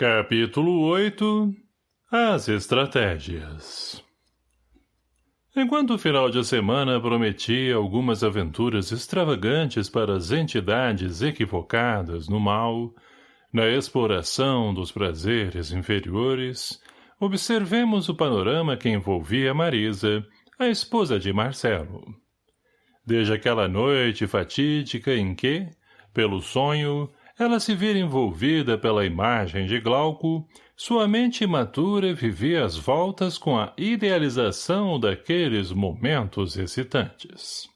Capítulo 8 As Estratégias Enquanto o final de semana prometia algumas aventuras extravagantes para as entidades equivocadas no mal, na exploração dos prazeres inferiores, observemos o panorama que envolvia Marisa, a esposa de Marcelo. Desde aquela noite fatídica em que, pelo sonho, ela se vira envolvida pela imagem de Glauco, sua mente imatura vivia as voltas com a idealização daqueles momentos excitantes.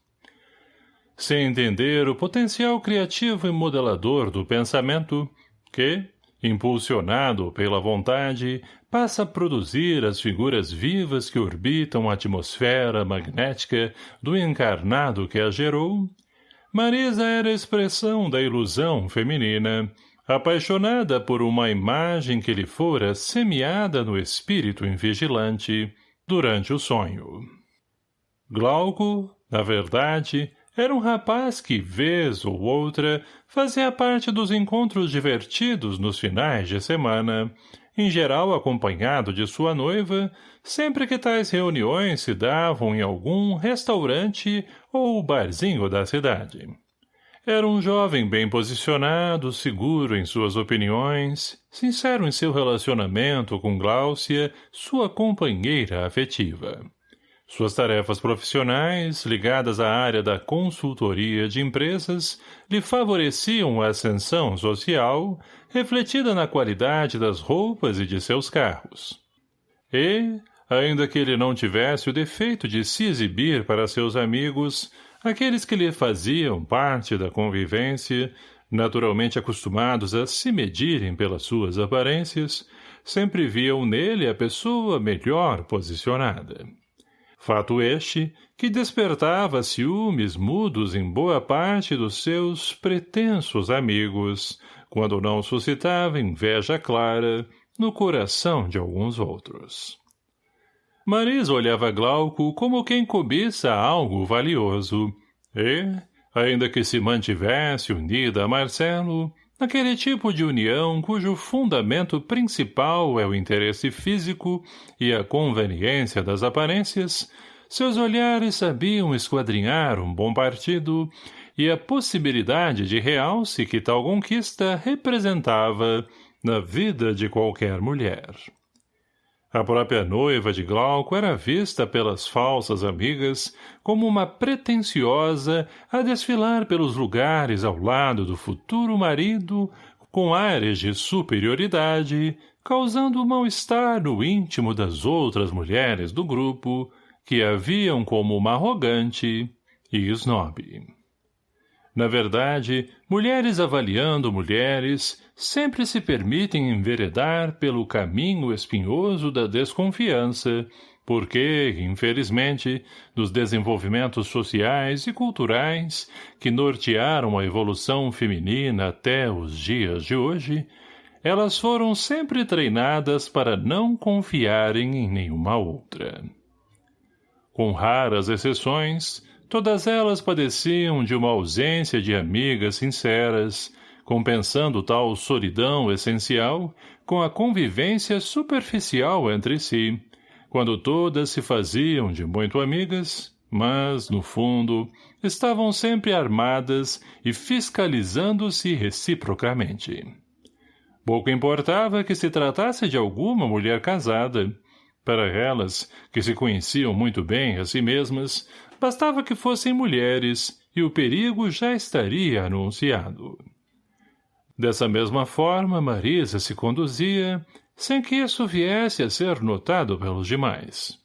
Sem entender o potencial criativo e modelador do pensamento, que, impulsionado pela vontade, passa a produzir as figuras vivas que orbitam a atmosfera magnética do encarnado que a gerou, Marisa era a expressão da ilusão feminina, apaixonada por uma imagem que lhe fora semeada no espírito invigilante durante o sonho. Glauco, na verdade, era um rapaz que, vez ou outra, fazia parte dos encontros divertidos nos finais de semana, em geral acompanhado de sua noiva, sempre que tais reuniões se davam em algum restaurante ou barzinho da cidade. Era um jovem bem posicionado, seguro em suas opiniões, sincero em seu relacionamento com Gláucia, sua companheira afetiva. Suas tarefas profissionais, ligadas à área da consultoria de empresas, lhe favoreciam a ascensão social, refletida na qualidade das roupas e de seus carros. E, ainda que ele não tivesse o defeito de se exibir para seus amigos, aqueles que lhe faziam parte da convivência, naturalmente acostumados a se medirem pelas suas aparências, sempre viam nele a pessoa melhor posicionada. Fato este que despertava ciúmes mudos em boa parte dos seus pretensos amigos, quando não suscitava inveja clara no coração de alguns outros. Marisa olhava Glauco como quem cobiça algo valioso, e, ainda que se mantivesse unida a Marcelo, Aquele tipo de união cujo fundamento principal é o interesse físico e a conveniência das aparências, seus olhares sabiam esquadrinhar um bom partido e a possibilidade de realce que tal conquista representava na vida de qualquer mulher. A própria noiva de Glauco era vista pelas falsas amigas como uma pretensiosa a desfilar pelos lugares ao lado do futuro marido com ares de superioridade, causando mal-estar no íntimo das outras mulheres do grupo, que a viam como uma arrogante e snob. Na verdade, mulheres avaliando mulheres sempre se permitem enveredar pelo caminho espinhoso da desconfiança, porque, infelizmente, dos desenvolvimentos sociais e culturais que nortearam a evolução feminina até os dias de hoje, elas foram sempre treinadas para não confiarem em nenhuma outra. Com raras exceções, Todas elas padeciam de uma ausência de amigas sinceras, compensando tal solidão essencial com a convivência superficial entre si, quando todas se faziam de muito amigas, mas, no fundo, estavam sempre armadas e fiscalizando-se reciprocamente. Pouco importava que se tratasse de alguma mulher casada. Para elas, que se conheciam muito bem a si mesmas, Bastava que fossem mulheres, e o perigo já estaria anunciado. Dessa mesma forma, Marisa se conduzia, sem que isso viesse a ser notado pelos demais.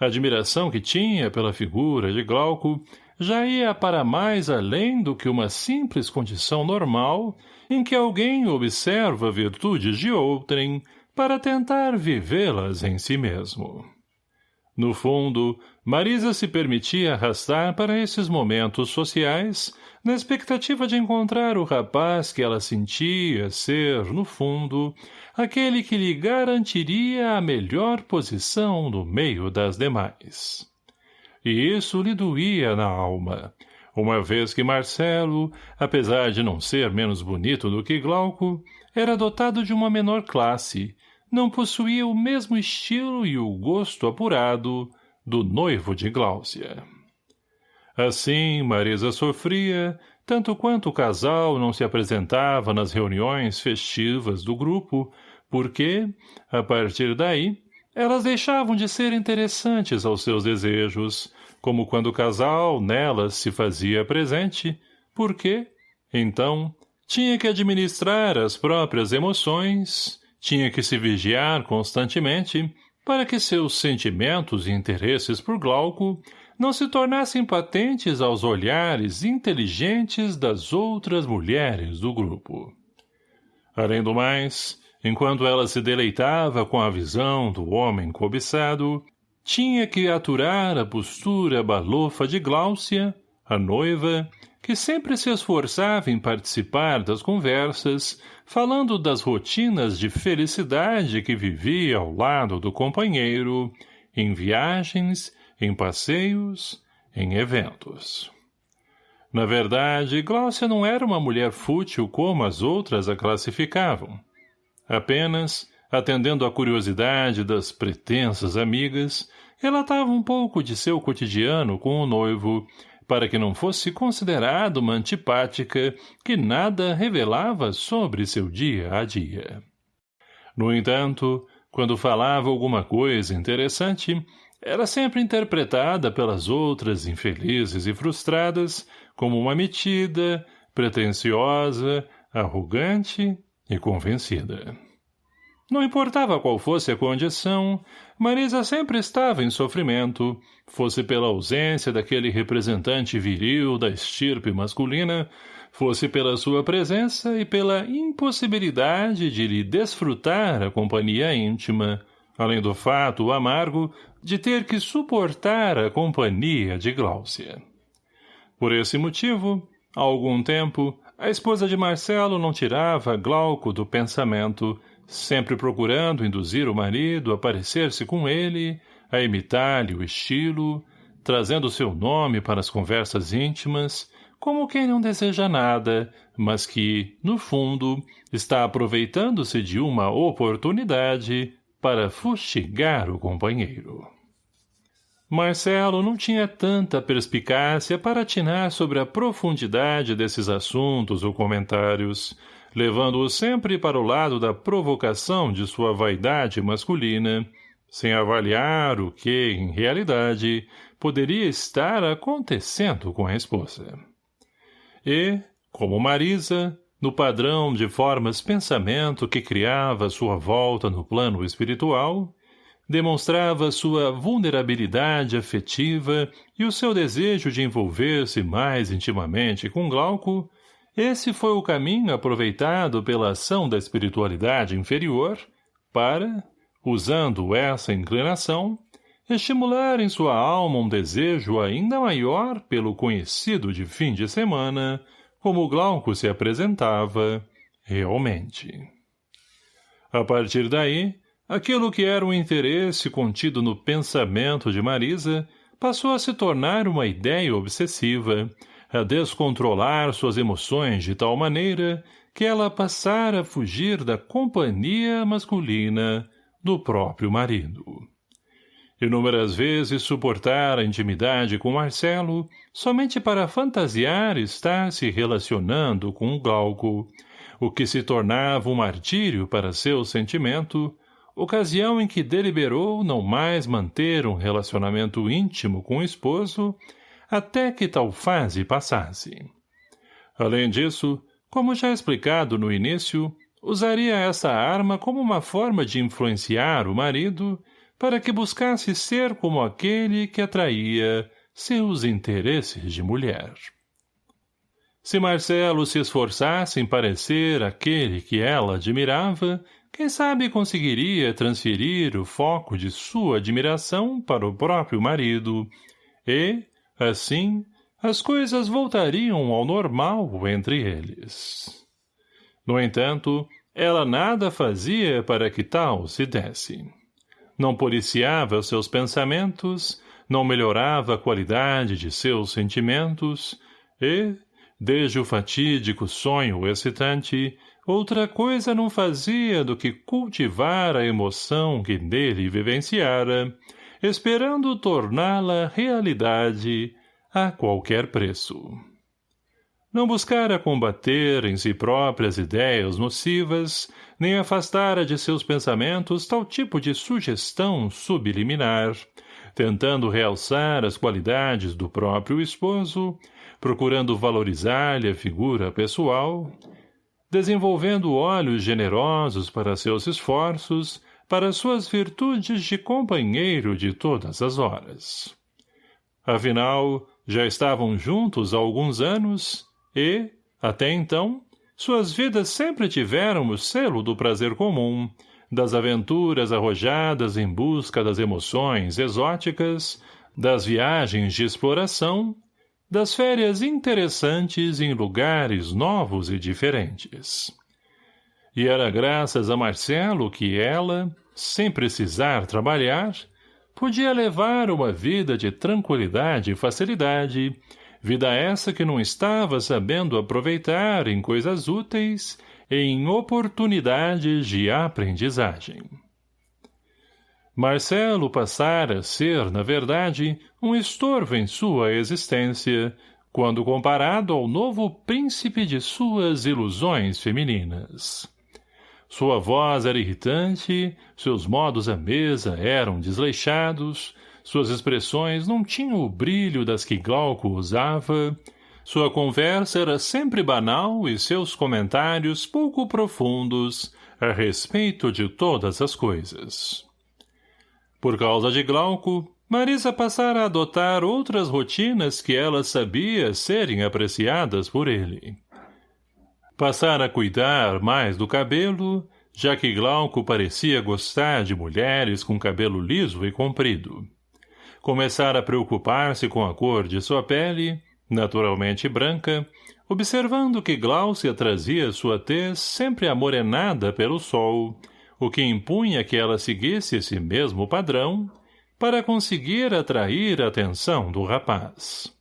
A admiração que tinha pela figura de Glauco já ia para mais além do que uma simples condição normal em que alguém observa virtudes de outrem para tentar vivê-las em si mesmo. No fundo, Marisa se permitia arrastar para esses momentos sociais, na expectativa de encontrar o rapaz que ela sentia ser, no fundo, aquele que lhe garantiria a melhor posição no meio das demais. E isso lhe doía na alma, uma vez que Marcelo, apesar de não ser menos bonito do que Glauco, era dotado de uma menor classe, não possuía o mesmo estilo e o gosto apurado do noivo de Gláucia. Assim, Marisa sofria, tanto quanto o casal não se apresentava nas reuniões festivas do grupo, porque, a partir daí, elas deixavam de ser interessantes aos seus desejos, como quando o casal nelas se fazia presente, porque, então, tinha que administrar as próprias emoções, tinha que se vigiar constantemente para que seus sentimentos e interesses por Glauco não se tornassem patentes aos olhares inteligentes das outras mulheres do grupo. Além do mais, enquanto ela se deleitava com a visão do homem cobiçado, tinha que aturar a postura balofa de Gláucia, a noiva, que sempre se esforçava em participar das conversas, falando das rotinas de felicidade que vivia ao lado do companheiro, em viagens, em passeios, em eventos. Na verdade, Gláucia não era uma mulher fútil como as outras a classificavam. Apenas, atendendo à curiosidade das pretensas amigas, relatava um pouco de seu cotidiano com o noivo, para que não fosse considerado uma antipática que nada revelava sobre seu dia a dia. No entanto, quando falava alguma coisa interessante, era sempre interpretada pelas outras infelizes e frustradas como uma metida, pretensiosa, arrogante e convencida. Não importava qual fosse a condição, Marisa sempre estava em sofrimento, fosse pela ausência daquele representante viril da estirpe masculina, fosse pela sua presença e pela impossibilidade de lhe desfrutar a companhia íntima, além do fato amargo de ter que suportar a companhia de Gláucia. Por esse motivo, há algum tempo, a esposa de Marcelo não tirava Glauco do pensamento, sempre procurando induzir o marido a parecer-se com ele, a imitar-lhe o estilo, trazendo seu nome para as conversas íntimas, como quem não deseja nada, mas que, no fundo, está aproveitando-se de uma oportunidade para fustigar o companheiro. Marcelo não tinha tanta perspicácia para atinar sobre a profundidade desses assuntos ou comentários, levando-o sempre para o lado da provocação de sua vaidade masculina, sem avaliar o que, em realidade, poderia estar acontecendo com a esposa. E, como Marisa, no padrão de formas pensamento que criava sua volta no plano espiritual, demonstrava sua vulnerabilidade afetiva e o seu desejo de envolver-se mais intimamente com Glauco, esse foi o caminho aproveitado pela ação da espiritualidade inferior para, usando essa inclinação, estimular em sua alma um desejo ainda maior pelo conhecido de fim de semana, como Glauco se apresentava realmente. A partir daí, aquilo que era um interesse contido no pensamento de Marisa passou a se tornar uma ideia obsessiva, a descontrolar suas emoções de tal maneira que ela passara a fugir da companhia masculina do próprio marido. Inúmeras vezes suportar a intimidade com Marcelo somente para fantasiar estar se relacionando com o Glauco, o que se tornava um martírio para seu sentimento, ocasião em que deliberou não mais manter um relacionamento íntimo com o esposo até que tal fase passasse. Além disso, como já explicado no início, usaria essa arma como uma forma de influenciar o marido para que buscasse ser como aquele que atraía seus interesses de mulher. Se Marcelo se esforçasse em parecer aquele que ela admirava, quem sabe conseguiria transferir o foco de sua admiração para o próprio marido e, Assim, as coisas voltariam ao normal entre eles. No entanto, ela nada fazia para que tal se desse. Não policiava seus pensamentos, não melhorava a qualidade de seus sentimentos e, desde o fatídico sonho excitante, outra coisa não fazia do que cultivar a emoção que nele vivenciara, esperando torná-la realidade a qualquer preço. Não buscara combater em si próprias ideias nocivas, nem afastara de seus pensamentos tal tipo de sugestão subliminar, tentando realçar as qualidades do próprio esposo, procurando valorizar-lhe a figura pessoal, desenvolvendo olhos generosos para seus esforços, para suas virtudes de companheiro de todas as horas. Afinal, já estavam juntos há alguns anos e, até então, suas vidas sempre tiveram o selo do prazer comum, das aventuras arrojadas em busca das emoções exóticas, das viagens de exploração das férias interessantes em lugares novos e diferentes. E era graças a Marcelo que ela, sem precisar trabalhar, podia levar uma vida de tranquilidade e facilidade, vida essa que não estava sabendo aproveitar em coisas úteis e em oportunidades de aprendizagem. Marcelo passara a ser, na verdade, um estorvo em sua existência, quando comparado ao novo príncipe de suas ilusões femininas. Sua voz era irritante, seus modos à mesa eram desleixados, suas expressões não tinham o brilho das que Glauco usava, sua conversa era sempre banal e seus comentários pouco profundos a respeito de todas as coisas. Por causa de Glauco, Marisa passara a adotar outras rotinas que ela sabia serem apreciadas por ele. Passara a cuidar mais do cabelo, já que Glauco parecia gostar de mulheres com cabelo liso e comprido. Começara a preocupar-se com a cor de sua pele, naturalmente branca, observando que Gláucia trazia sua tez sempre amorenada pelo sol, o que impunha que ela seguisse esse mesmo padrão para conseguir atrair a atenção do rapaz.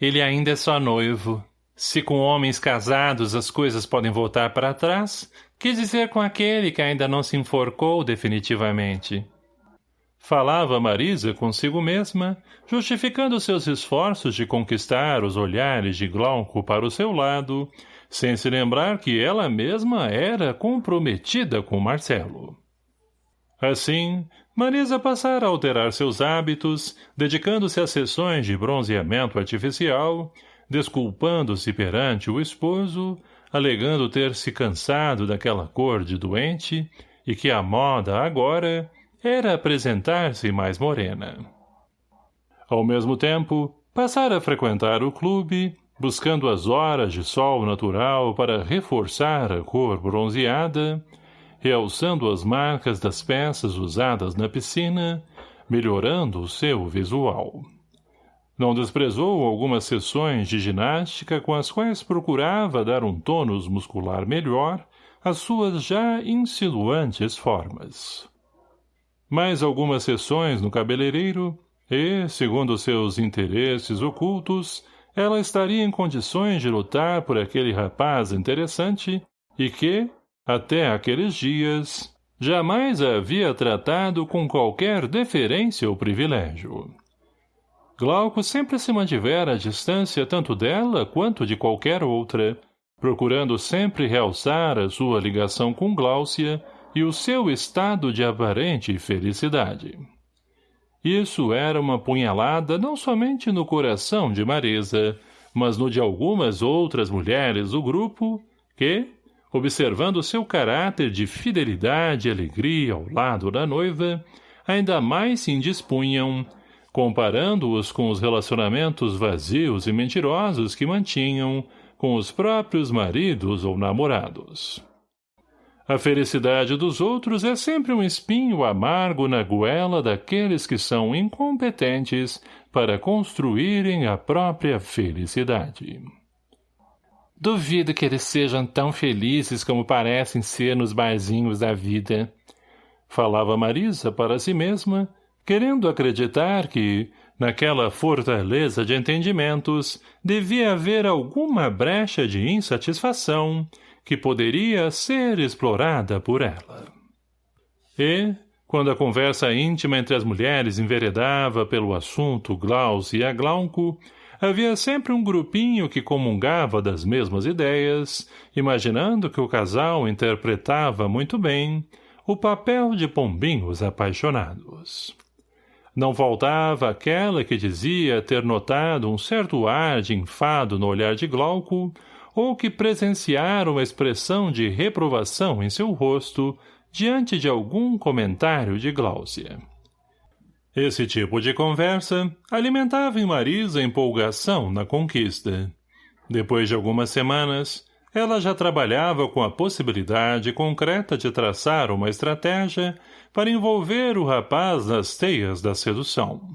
Ele ainda é só noivo. Se com homens casados as coisas podem voltar para trás, que dizer com aquele que ainda não se enforcou definitivamente? Falava Marisa consigo mesma, justificando seus esforços de conquistar os olhares de Glauco para o seu lado, sem se lembrar que ela mesma era comprometida com Marcelo. Assim, Marisa passara a alterar seus hábitos, dedicando-se a sessões de bronzeamento artificial, desculpando-se perante o esposo, alegando ter se cansado daquela cor de doente e que a moda agora era apresentar-se mais morena. Ao mesmo tempo, passara a frequentar o clube, buscando as horas de sol natural para reforçar a cor bronzeada, realçando as marcas das peças usadas na piscina, melhorando o seu visual. Não desprezou algumas sessões de ginástica com as quais procurava dar um tônus muscular melhor às suas já insinuantes formas. Mais algumas sessões no cabeleireiro e, segundo seus interesses ocultos, ela estaria em condições de lutar por aquele rapaz interessante e que, até aqueles dias, jamais a havia tratado com qualquer deferência ou privilégio. Glauco sempre se mantivera à distância tanto dela quanto de qualquer outra, procurando sempre realçar a sua ligação com Gláucia e o seu estado de aparente felicidade. Isso era uma punhalada não somente no coração de Marisa, mas no de algumas outras mulheres do grupo, que, observando seu caráter de fidelidade e alegria ao lado da noiva, ainda mais se indispunham, comparando-os com os relacionamentos vazios e mentirosos que mantinham com os próprios maridos ou namorados. A felicidade dos outros é sempre um espinho amargo na goela daqueles que são incompetentes para construírem a própria felicidade. Duvido que eles sejam tão felizes como parecem ser nos barzinhos da vida. Falava Marisa para si mesma, querendo acreditar que, naquela fortaleza de entendimentos, devia haver alguma brecha de insatisfação que poderia ser explorada por ela. E, quando a conversa íntima entre as mulheres enveredava pelo assunto Glaucia e a Glauco, havia sempre um grupinho que comungava das mesmas ideias, imaginando que o casal interpretava muito bem o papel de pombinhos apaixonados. Não faltava aquela que dizia ter notado um certo ar de enfado no olhar de Glauco, ou que presenciara uma expressão de reprovação em seu rosto diante de algum comentário de Gláucia. Esse tipo de conversa alimentava em Marisa empolgação na conquista. Depois de algumas semanas, ela já trabalhava com a possibilidade concreta de traçar uma estratégia para envolver o rapaz nas teias da sedução.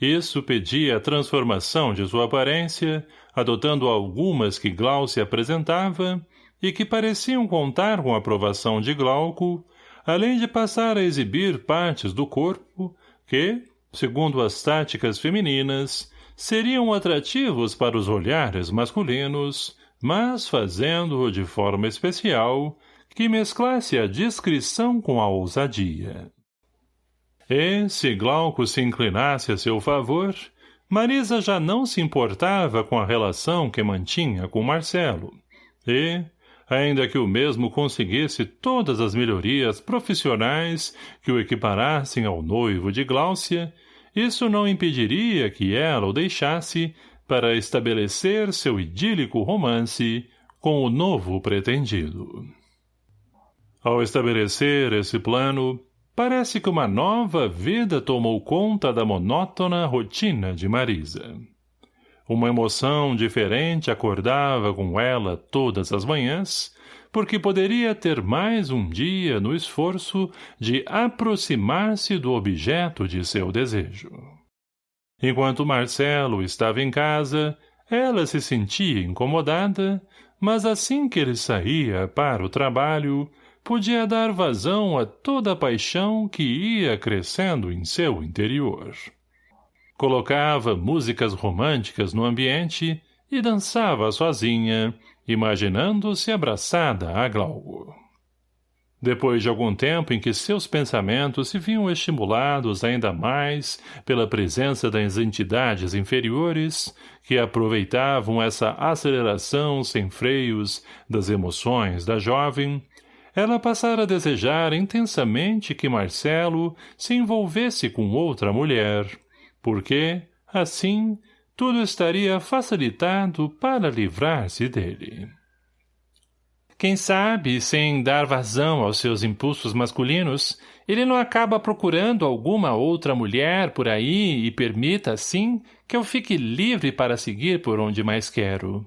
Isso pedia a transformação de sua aparência, adotando algumas que Glaucia apresentava e que pareciam contar com a aprovação de Glauco, além de passar a exibir partes do corpo que, segundo as táticas femininas, seriam atrativos para os olhares masculinos, mas fazendo-o de forma especial, que mesclasse a discrição com a ousadia. E, se Glauco se inclinasse a seu favor, Marisa já não se importava com a relação que mantinha com Marcelo, e, ainda que o mesmo conseguisse todas as melhorias profissionais que o equiparassem ao noivo de Gláucia, isso não impediria que ela o deixasse para estabelecer seu idílico romance com o novo pretendido. Ao estabelecer esse plano, parece que uma nova vida tomou conta da monótona rotina de Marisa. Uma emoção diferente acordava com ela todas as manhãs, porque poderia ter mais um dia no esforço de aproximar-se do objeto de seu desejo. Enquanto Marcelo estava em casa, ela se sentia incomodada, mas assim que ele saía para o trabalho, podia dar vazão a toda a paixão que ia crescendo em seu interior. Colocava músicas românticas no ambiente e dançava sozinha, imaginando-se abraçada a Glauco. Depois de algum tempo em que seus pensamentos se viam estimulados ainda mais pela presença das entidades inferiores, que aproveitavam essa aceleração sem freios das emoções da jovem, ela passara a desejar intensamente que Marcelo se envolvesse com outra mulher, porque, assim, tudo estaria facilitado para livrar-se dele. Quem sabe, sem dar vazão aos seus impulsos masculinos, ele não acaba procurando alguma outra mulher por aí e permita, assim, que eu fique livre para seguir por onde mais quero.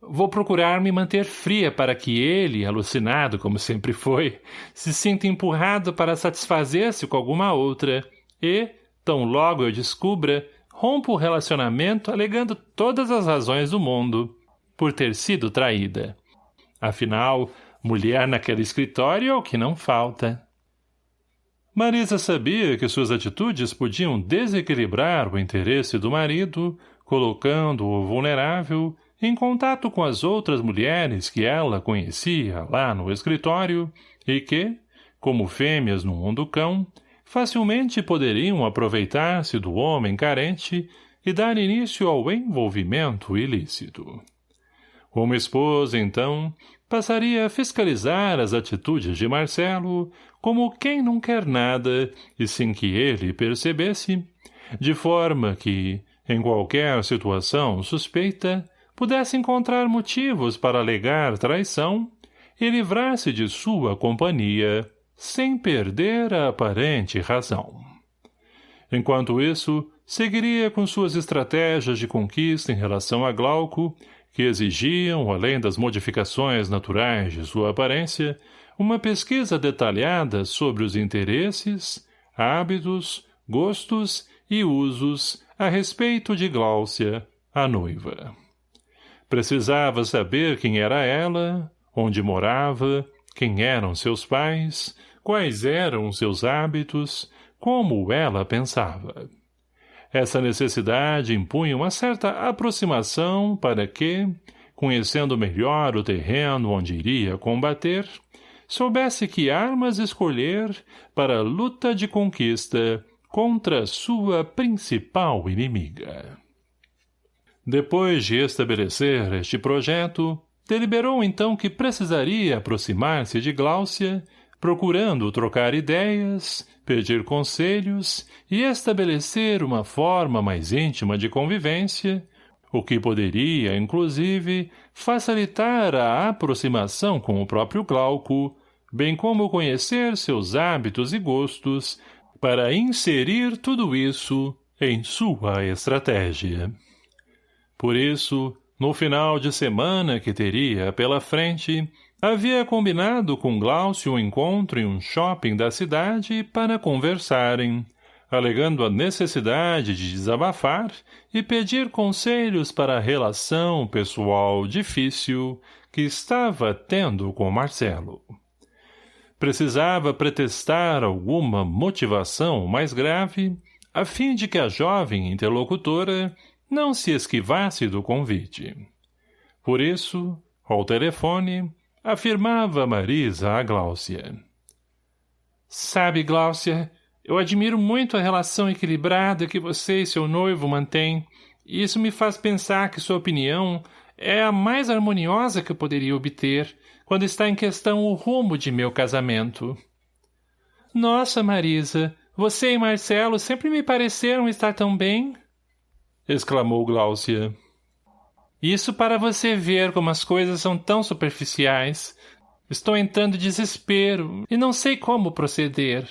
Vou procurar me manter fria para que ele, alucinado como sempre foi, se sinta empurrado para satisfazer-se com alguma outra e, Tão logo eu descubra, rompo o relacionamento alegando todas as razões do mundo, por ter sido traída. Afinal, mulher naquele escritório é o que não falta. Marisa sabia que suas atitudes podiam desequilibrar o interesse do marido, colocando-o vulnerável em contato com as outras mulheres que ela conhecia lá no escritório e que, como fêmeas no mundo cão, facilmente poderiam aproveitar-se do homem carente e dar início ao envolvimento ilícito. Como esposa, então, passaria a fiscalizar as atitudes de Marcelo como quem não quer nada e sem que ele percebesse, de forma que, em qualquer situação suspeita, pudesse encontrar motivos para alegar traição e livrar-se de sua companhia, sem perder a aparente razão. Enquanto isso, seguiria com suas estratégias de conquista em relação a Glauco, que exigiam, além das modificações naturais de sua aparência, uma pesquisa detalhada sobre os interesses, hábitos, gostos e usos a respeito de Gláucia, a noiva. Precisava saber quem era ela, onde morava, quem eram seus pais, quais eram seus hábitos, como ela pensava. Essa necessidade impunha uma certa aproximação para que, conhecendo melhor o terreno onde iria combater, soubesse que armas escolher para a luta de conquista contra sua principal inimiga. Depois de estabelecer este projeto, deliberou então que precisaria aproximar-se de Gláucia, procurando trocar ideias, pedir conselhos e estabelecer uma forma mais íntima de convivência, o que poderia, inclusive, facilitar a aproximação com o próprio Glauco, bem como conhecer seus hábitos e gostos, para inserir tudo isso em sua estratégia. Por isso, no final de semana que teria pela frente, havia combinado com Glaucio um encontro em um shopping da cidade para conversarem, alegando a necessidade de desabafar e pedir conselhos para a relação pessoal difícil que estava tendo com Marcelo. Precisava pretextar alguma motivação mais grave, a fim de que a jovem interlocutora não se esquivasse do convite. Por isso, ao telefone, afirmava Marisa a Gláucia. Sabe, Gláucia, eu admiro muito a relação equilibrada que você e seu noivo mantêm, e isso me faz pensar que sua opinião é a mais harmoniosa que eu poderia obter quando está em questão o rumo de meu casamento. Nossa, Marisa, você e Marcelo sempre me pareceram estar tão bem exclamou Gláucia. Isso para você ver como as coisas são tão superficiais. Estou entrando em desespero e não sei como proceder.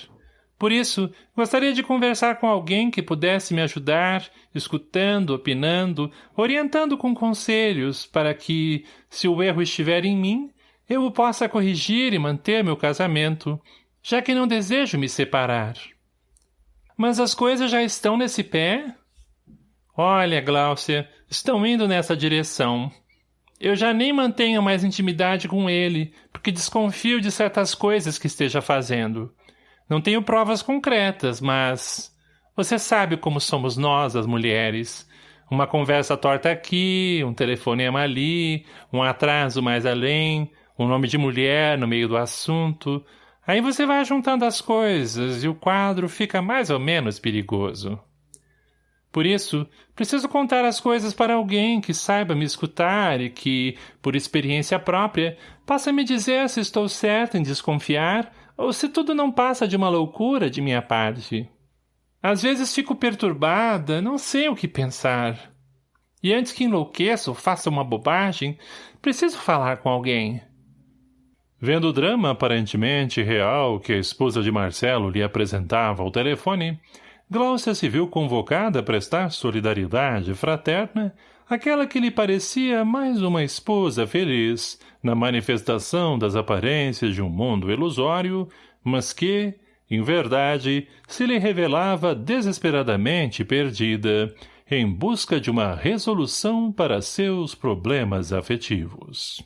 Por isso, gostaria de conversar com alguém que pudesse me ajudar, escutando, opinando, orientando com conselhos, para que, se o erro estiver em mim, eu o possa corrigir e manter meu casamento, já que não desejo me separar. Mas as coisas já estão nesse pé? Olha, Gláucia, estão indo nessa direção. Eu já nem mantenho mais intimidade com ele, porque desconfio de certas coisas que esteja fazendo. Não tenho provas concretas, mas... Você sabe como somos nós, as mulheres. Uma conversa torta aqui, um telefonema ali, um atraso mais além, um nome de mulher no meio do assunto. Aí você vai juntando as coisas e o quadro fica mais ou menos perigoso. Por isso, preciso contar as coisas para alguém que saiba me escutar e que, por experiência própria, possa me dizer se estou certo em desconfiar ou se tudo não passa de uma loucura de minha parte. Às vezes fico perturbada, não sei o que pensar. E antes que enlouqueça ou faça uma bobagem, preciso falar com alguém. Vendo o drama aparentemente real que a esposa de Marcelo lhe apresentava ao telefone, Gláucia se viu convocada a prestar solidariedade fraterna àquela que lhe parecia mais uma esposa feliz na manifestação das aparências de um mundo ilusório, mas que, em verdade, se lhe revelava desesperadamente perdida em busca de uma resolução para seus problemas afetivos.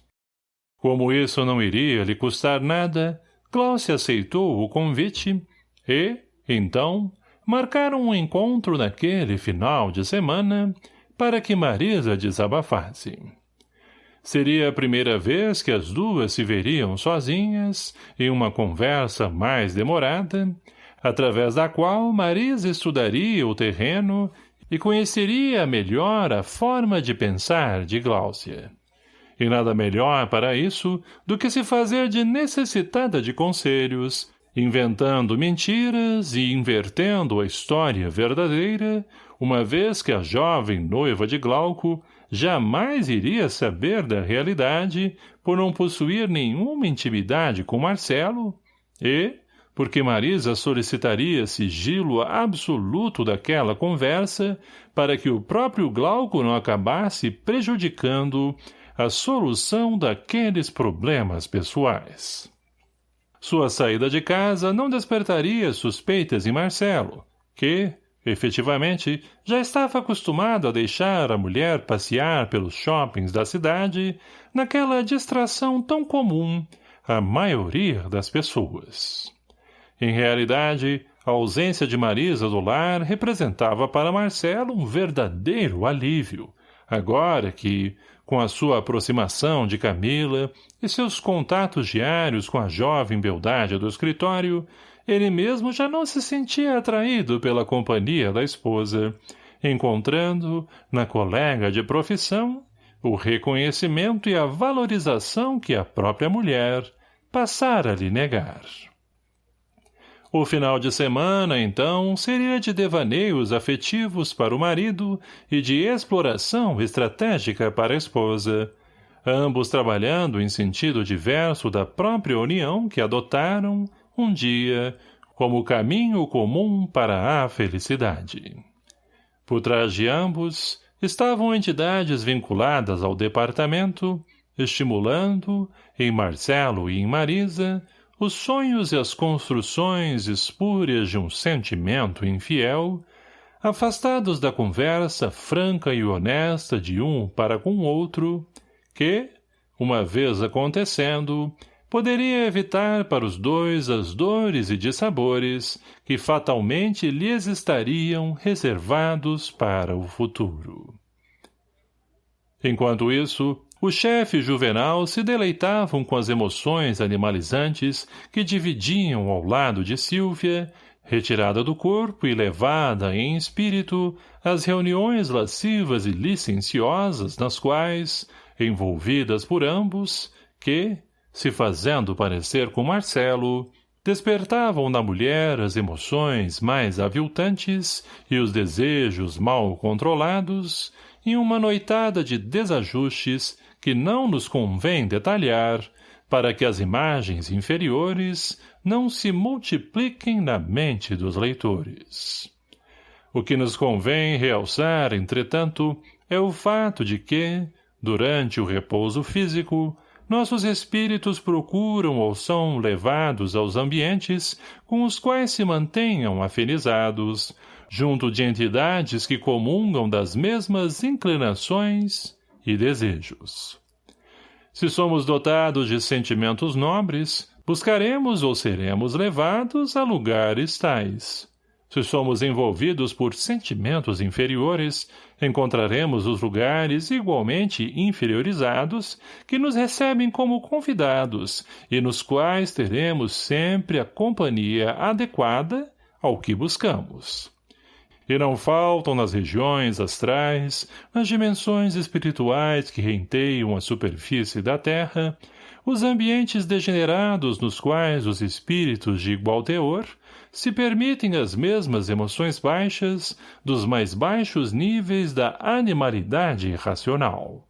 Como isso não iria lhe custar nada, Gláucia aceitou o convite e, então, marcaram um encontro naquele final de semana para que Marisa desabafasse. Seria a primeira vez que as duas se veriam sozinhas, em uma conversa mais demorada, através da qual Marisa estudaria o terreno e conheceria melhor a forma de pensar de Gláucia. E nada melhor para isso do que se fazer de necessitada de conselhos, inventando mentiras e invertendo a história verdadeira, uma vez que a jovem noiva de Glauco jamais iria saber da realidade por não possuir nenhuma intimidade com Marcelo e, porque Marisa solicitaria sigilo absoluto daquela conversa para que o próprio Glauco não acabasse prejudicando a solução daqueles problemas pessoais. Sua saída de casa não despertaria suspeitas em Marcelo, que, efetivamente, já estava acostumado a deixar a mulher passear pelos shoppings da cidade naquela distração tão comum à maioria das pessoas. Em realidade, a ausência de Marisa do lar representava para Marcelo um verdadeiro alívio, agora que, com a sua aproximação de Camila e seus contatos diários com a jovem beldade do escritório, ele mesmo já não se sentia atraído pela companhia da esposa, encontrando, na colega de profissão, o reconhecimento e a valorização que a própria mulher passara a lhe negar. O final de semana, então, seria de devaneios afetivos para o marido e de exploração estratégica para a esposa, ambos trabalhando em sentido diverso da própria união que adotaram, um dia, como caminho comum para a felicidade. Por trás de ambos estavam entidades vinculadas ao departamento, estimulando, em Marcelo e em Marisa, os sonhos e as construções espúrias de um sentimento infiel, afastados da conversa franca e honesta de um para com outro, que, uma vez acontecendo, poderia evitar para os dois as dores e dissabores que fatalmente lhes estariam reservados para o futuro. Enquanto isso, o chefe juvenal se deleitavam com as emoções animalizantes que dividiam ao lado de Sílvia, retirada do corpo e levada em espírito às reuniões lascivas e licenciosas nas quais, envolvidas por ambos, que, se fazendo parecer com Marcelo, despertavam na mulher as emoções mais aviltantes e os desejos mal controlados em uma noitada de desajustes que não nos convém detalhar para que as imagens inferiores não se multipliquem na mente dos leitores. O que nos convém realçar, entretanto, é o fato de que, durante o repouso físico, nossos espíritos procuram ou são levados aos ambientes com os quais se mantenham afinizados, junto de entidades que comungam das mesmas inclinações e desejos. Se somos dotados de sentimentos nobres, buscaremos ou seremos levados a lugares tais. Se somos envolvidos por sentimentos inferiores, encontraremos os lugares igualmente inferiorizados que nos recebem como convidados e nos quais teremos sempre a companhia adequada ao que buscamos. E não faltam nas regiões astrais, nas dimensões espirituais que renteiam a superfície da Terra, os ambientes degenerados nos quais os espíritos de igual teor se permitem as mesmas emoções baixas dos mais baixos níveis da animalidade racional.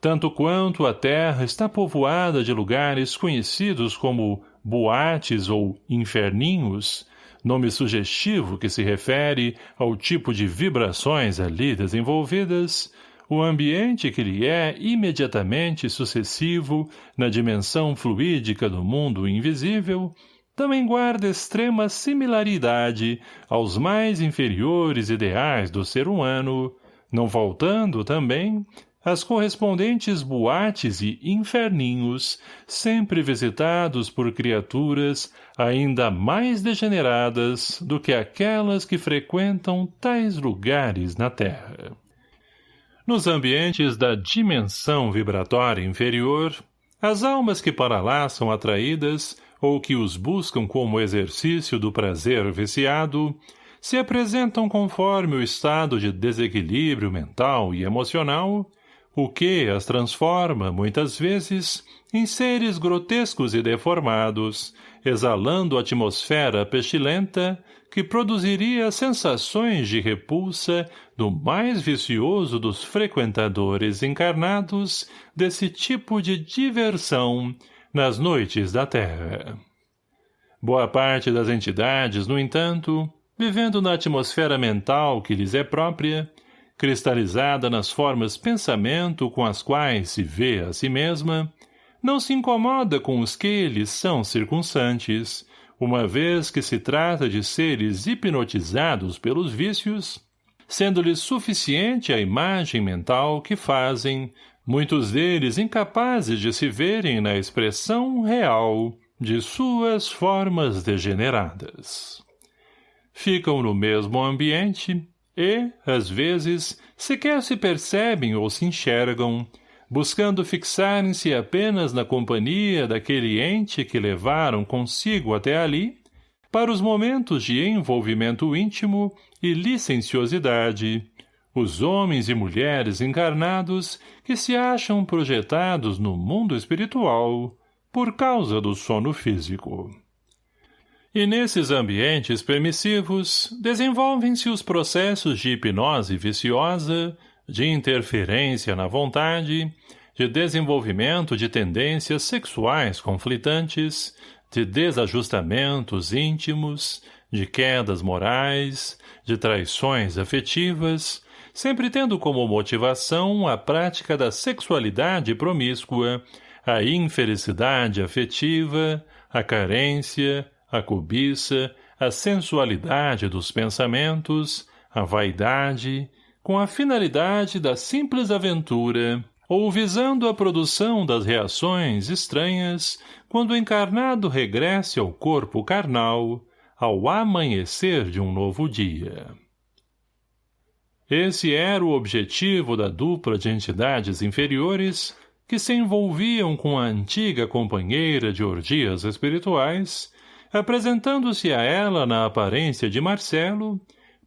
Tanto quanto a Terra está povoada de lugares conhecidos como boates ou inferninhos, nome sugestivo que se refere ao tipo de vibrações ali desenvolvidas, o ambiente que lhe é imediatamente sucessivo na dimensão fluídica do mundo invisível, também guarda extrema similaridade aos mais inferiores ideais do ser humano, não faltando também as correspondentes boates e inferninhos, sempre visitados por criaturas ainda mais degeneradas do que aquelas que frequentam tais lugares na Terra. Nos ambientes da dimensão vibratória inferior, as almas que para lá são atraídas ou que os buscam como exercício do prazer viciado, se apresentam conforme o estado de desequilíbrio mental e emocional o que as transforma, muitas vezes, em seres grotescos e deformados, exalando atmosfera pestilenta que produziria sensações de repulsa do mais vicioso dos frequentadores encarnados desse tipo de diversão nas noites da Terra. Boa parte das entidades, no entanto, vivendo na atmosfera mental que lhes é própria, cristalizada nas formas pensamento com as quais se vê a si mesma, não se incomoda com os que lhes são circunstantes, uma vez que se trata de seres hipnotizados pelos vícios, sendo-lhes suficiente a imagem mental que fazem, muitos deles incapazes de se verem na expressão real de suas formas degeneradas. Ficam no mesmo ambiente, e, às vezes, sequer se percebem ou se enxergam, buscando fixarem-se apenas na companhia daquele ente que levaram consigo até ali, para os momentos de envolvimento íntimo e licenciosidade, os homens e mulheres encarnados que se acham projetados no mundo espiritual por causa do sono físico. E nesses ambientes permissivos desenvolvem-se os processos de hipnose viciosa, de interferência na vontade, de desenvolvimento de tendências sexuais conflitantes, de desajustamentos íntimos, de quedas morais, de traições afetivas, sempre tendo como motivação a prática da sexualidade promíscua, a infelicidade afetiva, a carência, a cobiça, a sensualidade dos pensamentos, a vaidade, com a finalidade da simples aventura, ou visando a produção das reações estranhas quando o encarnado regresse ao corpo carnal, ao amanhecer de um novo dia. Esse era o objetivo da dupla de entidades inferiores que se envolviam com a antiga companheira de orgias espirituais, apresentando-se a ela na aparência de Marcelo,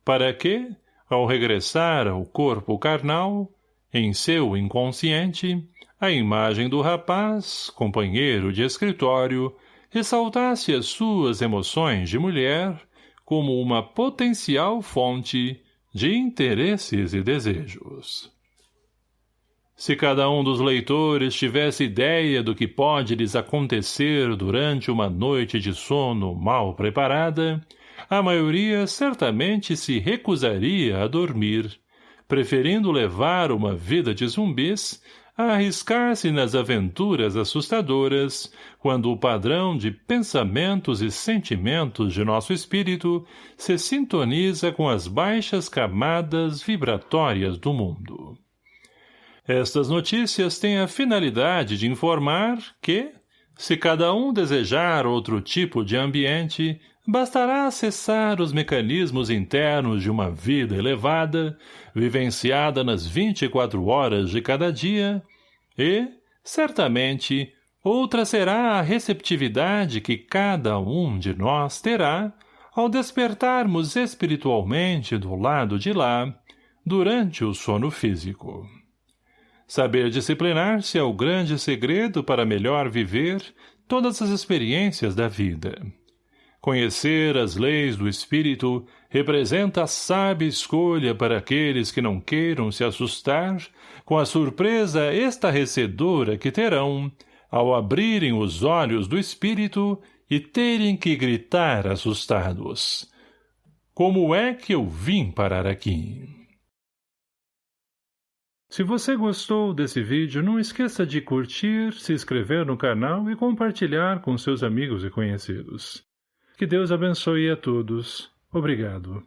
para que, ao regressar ao corpo carnal, em seu inconsciente, a imagem do rapaz, companheiro de escritório, ressaltasse as suas emoções de mulher como uma potencial fonte de interesses e desejos. Se cada um dos leitores tivesse ideia do que pode lhes acontecer durante uma noite de sono mal preparada, a maioria certamente se recusaria a dormir, preferindo levar uma vida de zumbis a arriscar-se nas aventuras assustadoras, quando o padrão de pensamentos e sentimentos de nosso espírito se sintoniza com as baixas camadas vibratórias do mundo. Estas notícias têm a finalidade de informar que, se cada um desejar outro tipo de ambiente, bastará acessar os mecanismos internos de uma vida elevada, vivenciada nas 24 horas de cada dia, e, certamente, outra será a receptividade que cada um de nós terá ao despertarmos espiritualmente do lado de lá, durante o sono físico. Saber disciplinar-se é o grande segredo para melhor viver todas as experiências da vida. Conhecer as leis do espírito representa a sábia escolha para aqueles que não queiram se assustar com a surpresa estarrecedora que terão ao abrirem os olhos do espírito e terem que gritar assustados. Como é que eu vim parar aqui? Se você gostou desse vídeo, não esqueça de curtir, se inscrever no canal e compartilhar com seus amigos e conhecidos. Que Deus abençoe a todos. Obrigado.